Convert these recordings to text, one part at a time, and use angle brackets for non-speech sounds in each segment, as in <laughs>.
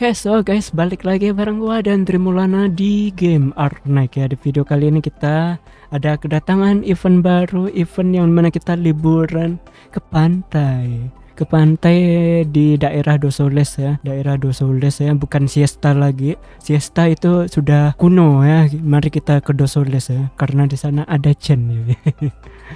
Oke, so guys, balik lagi bareng gua dan Trimulana di game Arknight ya. Di video kali ini kita ada kedatangan event baru, event yang mana kita liburan ke pantai. Ke pantai di daerah Dosoles ya, daerah Dosoles ya, bukan siesta lagi. Siesta itu sudah kuno ya. Mari kita ke Dosoles ya, karena di sana ada Chen ya.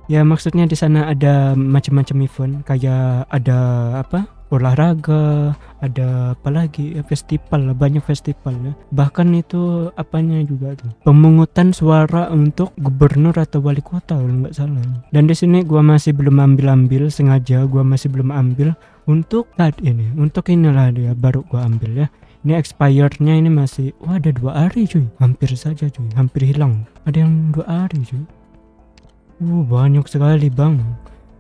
<laughs> ya maksudnya di sana ada macam-macam event kayak ada apa olahraga ada apa lagi? Ya festival banyak festival ya. Bahkan itu apanya juga tuh? Pemungutan suara untuk gubernur atau wali kota kalau nggak salah. Dan di sini gua masih belum ambil ambil sengaja gua masih belum ambil untuk saat ini. Untuk inilah dia baru gua ambil ya. Ini expirednya ini masih wah ada dua hari cuy. Hampir saja cuy. Hampir hilang. Ada yang dua hari cuy. Uh, banyak sekali bang.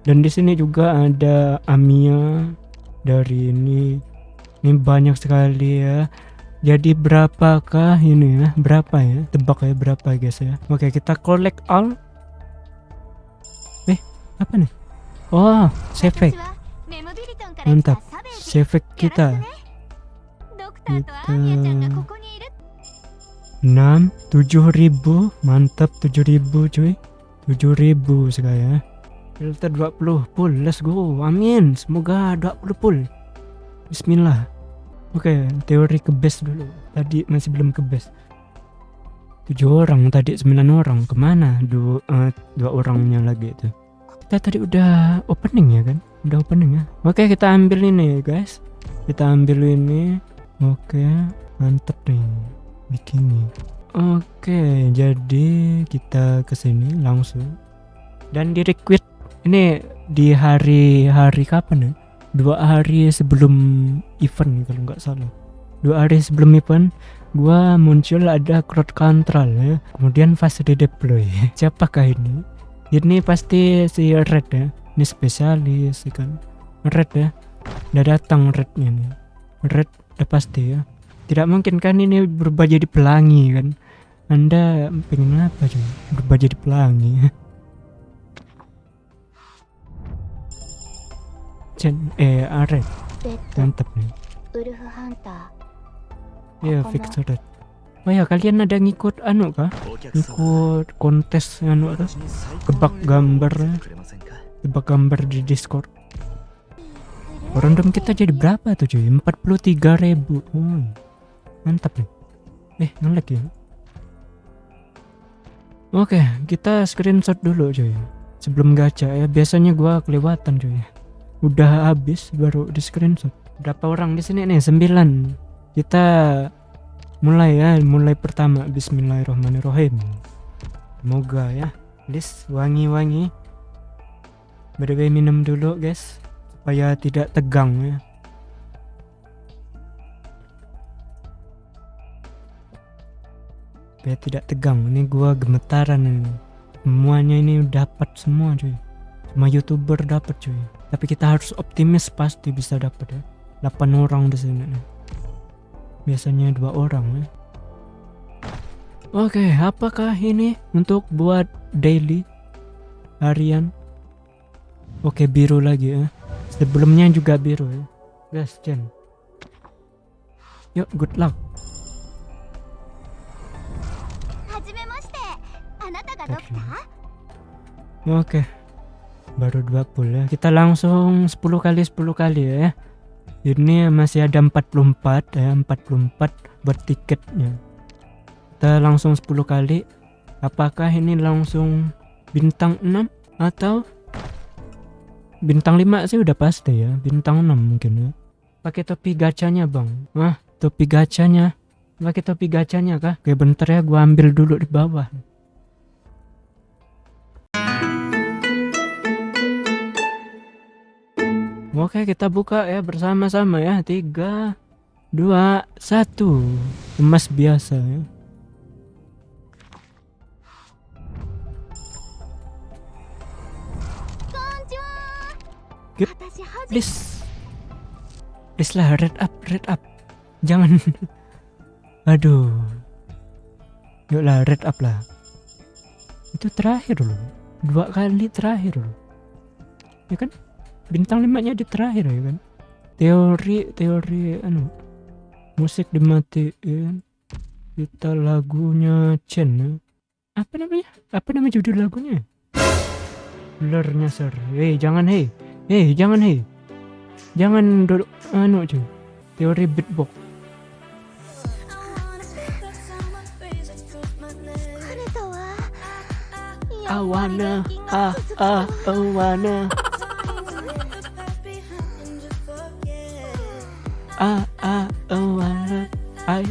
Dan di sini juga ada Amia dari ini. Ini banyak sekali ya. Jadi berapakah ini ya? Berapa ya? Tebak ya berapa guys ya? Oke kita collect all. Eh apa nih? Oh, sefek. Mantap. Sefek kita. Kita 6 7000 mantap 7000 cuy 7000 sekarang ya filter 20 full let's go. Amin. Semoga 20 full. Bismillah. Oke okay, teori ke base dulu. Tadi masih belum ke base. 7 orang tadi 9 orang. Ke mana dua, uh, dua orangnya lagi itu? Kita tadi udah opening ya kan? Udah opening ya? Oke okay, kita ambil ini guys. Kita ambil ini. Oke okay, mantep nih bikini Oke, jadi kita ke sini langsung. Dan di requit ini di hari-hari kapan ya? Dua hari sebelum event kalau nggak salah. Dua hari sebelum event, gua muncul ada crowd control ya. Kemudian fast redeploy. <laughs> Siapakah ini? Ini pasti si Red ya. Ini spesialis ya kan. Red ya. Udah datang Rednya nih. Red udah pasti ya. Tidak mungkin kan ini berubah jadi pelangi kan anda pengen apa cuy? Berubah jadi pelangi. <laughs> Chen, eh, Aret. Mantap nih. Ya, fix red. Oh ya, kalian ada ngikut anu kah? Ngikut kontes anu kah? Kebak gambar Kebak gambar di Discord. Random kita jadi berapa tuh cuy? 43 ribu. Oh, mantap nih. Eh, ngelek ya. Oke, kita screenshot dulu cuy. Sebelum gacha ya, biasanya gua kelewatan cuy. Udah habis baru di screenshot. Berapa orang di sini nih? 9. Kita mulai ya, mulai pertama bismillahirrahmanirrahim. Semoga ya. List wangi-wangi. By minum dulu guys supaya tidak tegang ya. supaya tidak tegang ini gua gemetaran ini semuanya ini dapat semua cuy semua youtuber dapat cuy tapi kita harus optimis pasti bisa dapat ya 8 orang di sini nih. biasanya dua orang ya Oke, apakah ini untuk buat daily harian? Oke, biru lagi ya. Sebelumnya juga biru ya. Guys, Jen. Yuk, good luck. Oke. Baru 20 ya. Kita langsung 10 kali 10 kali ya. Ini masih ada 44 ya, 44 buat tiketnya. Kita langsung 10 kali. Apakah ini langsung bintang 6 atau bintang 5 sih udah pasti ya. Bintang 6 mungkin ya. Pakai topi gacanya, Bang. Wah, topi gacanya. Pakai topi gacanya kah? Oke, bentar ya gua ambil dulu di bawah. Oke kita buka ya bersama-sama ya. Tiga dua satu. Emas biasa ya. Yuk, please. Please lah red up red up. Jangan. <laughs> Aduh. Yuk lah red up lah. Itu terakhir loh. Dua kali terakhir loh. Ya kan bintang limanya di terakhir ya kan? Teori teori anu musik dimatiin kita lagunya Chen ya. apa namanya? Apa nama judul lagunya? Blurnya ser hei jangan hei. Hei jangan hei. Jangan duduk anu cuy. Teori beatbox. I wanna, ah, ah, I wanna. <laughs> Ah, I wanna, I,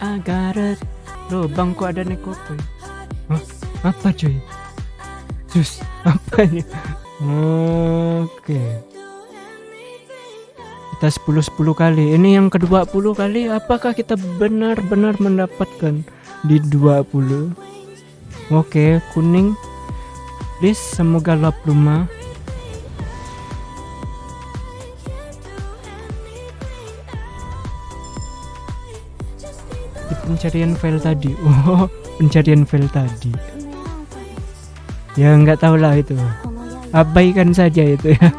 I got it. Loh, bangku ada nekope. Hah? Apa cuy? Sus, apa ini? Oke. Kita 10-10 kali. Ini yang kedua puluh kali. Apakah kita benar-benar mendapatkan di 20? Oke, kuning. Please, semoga lap rumah. Pencarian file tadi. <laughs> Oh, pencarian file tadi. Ya nggak tahu lah itu. Abaikan saja itu ya. <laughs>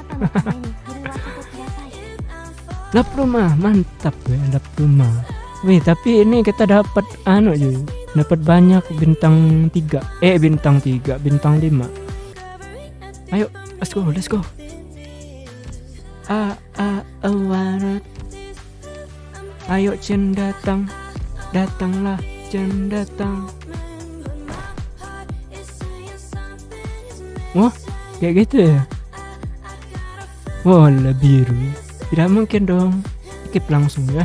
lap rumah, mantap ya lap rumah. Wih, tapi ini kita dapat anu juga dapat banyak bintang tiga eh bintang tiga bintang lima ayo let's go let's go ah ah awarat ayo Chen datang datanglah Chen datang. Wah kayak gitu ya? Wah biru. Tidak mungkin dong. Skip langsung ya.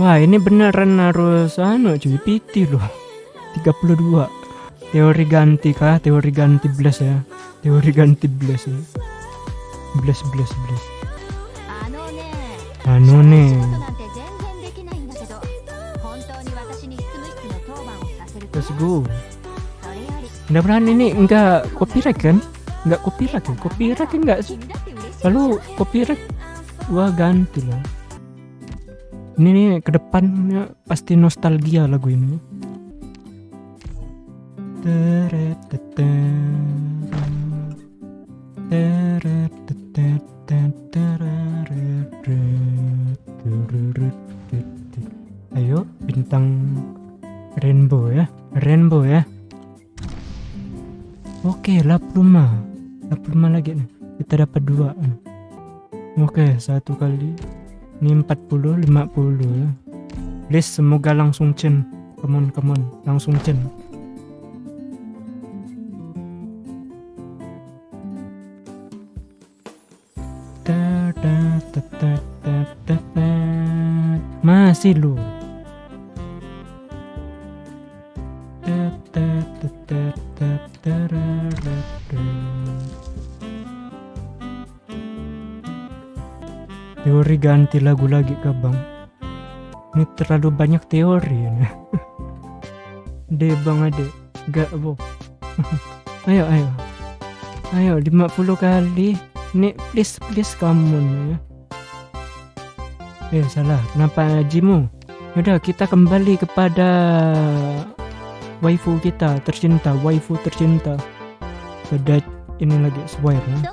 Wah ini beneran harus anu cuy PT loh. 32 Teori ganti kah? Teori ganti blast ya. Teori ganti blast ya. Blast blast blast Anu nih Let's go Mudah-mudahan ini enggak copyright kan? Enggak copyright kan? Copyright kan enggak? Lalu copyright Wah ganti lah ini nih ke depannya pasti nostalgia lagu ini ayo bintang rainbow ya rainbow ya. Oke lap rumah lap rumah lagi nih. Kita dapat dua oke satu kali. Ini 40 50 ya. Please semoga langsung Chen come on come on. Langsung Chen masih lu teori ganti lagu lagi ke bang ini terlalu banyak teori ini de bang ade gak bo ayo ayo ayo 50 kali nih please please kamu ya eh salah kenapa jimu udah kita kembali kepada waifu kita tercinta, waifu tercinta. Beda ini lagi swear ya.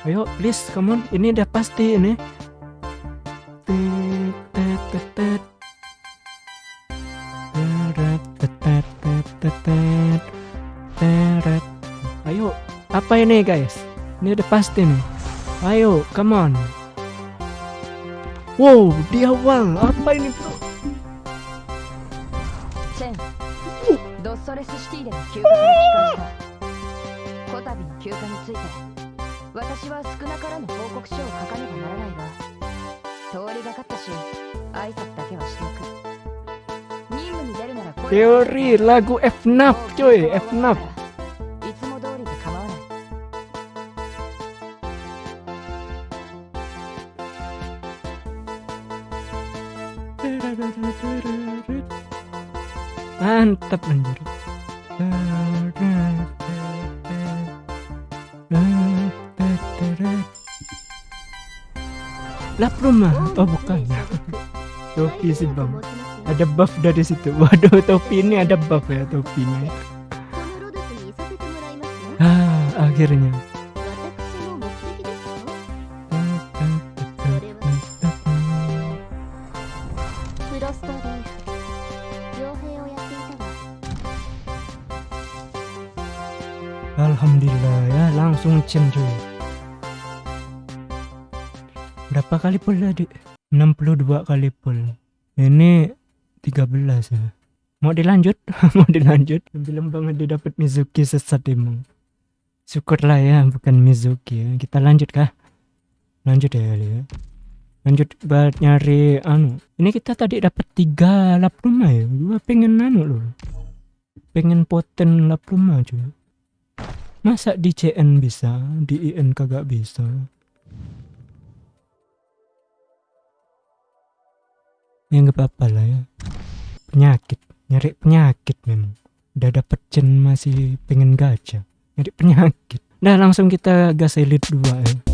Ayo, please, kamu ini udah pasti ini apa ini guys? Ini udah pasti nih. Ayo, come on. Wow, di awal apa ini bro? Chen, ドッソレ mantap anjir. Lah rumah. Oh bukan. <laughs> topi sih bang. Ada buff dari situ. <laughs> Waduh topi ini ada buff ya topinya. Ah akhirnya Alhamdulillah ya. Langsung cen cuy. Berapa kali pul tadi 62 kali pul ini 13 ya. Mau dilanjut? <laughs> Mau dilanjut? Film banget dia dapat Mizuki sesat emang. Syukurlah ya bukan Mizuki ya. Kita lanjut kah? Lanjut ya kali ya. Lanjut buat nyari anu. Ini kita tadi dapat tiga lap rumah ya. Gua pengen anu loh pengen poten lap rumah cuy masa di CN bisa di IN kagak bisa? Ya nggak apa-apa lah ya. Penyakit nyari penyakit memang. Udah dapet cen masih pengen gacha nyari penyakit. Nah langsung kita gas elite 2 ya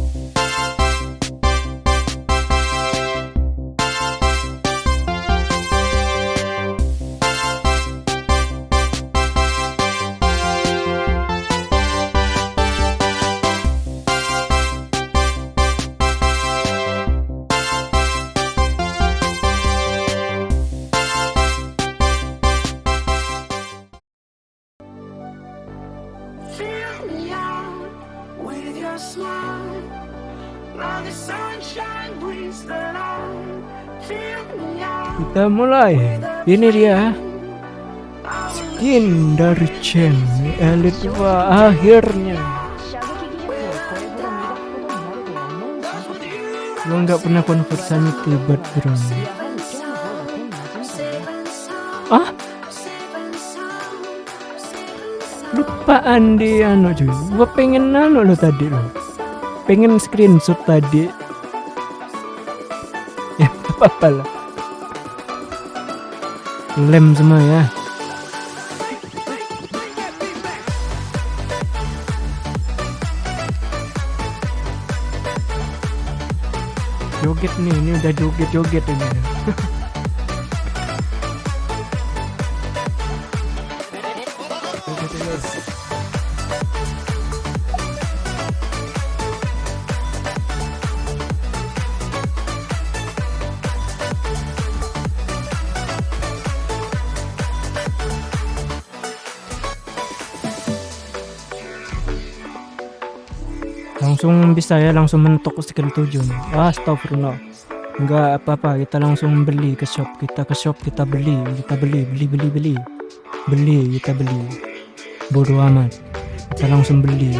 kita mulai. Ini dia. Skin dari Chen elite 2 akhirnya. Lo nggak pernah konversasi tibat bro ah? Lupaan di anu cuy. Gua pengen anu lo tadi lo. Pengen screenshot tadi. <laughs> Ya apa apa lah lem semua ya. Joget nih ini udah joget joget ini <laughs> langsung bisa ya langsung mentok skill 7 nih ah astagfirullah. Enggak apa-apa kita langsung beli ke shop kita ke shop kita beli kita beli beli beli beli. Beli kita beli. Bodoh amat. Kita langsung beli.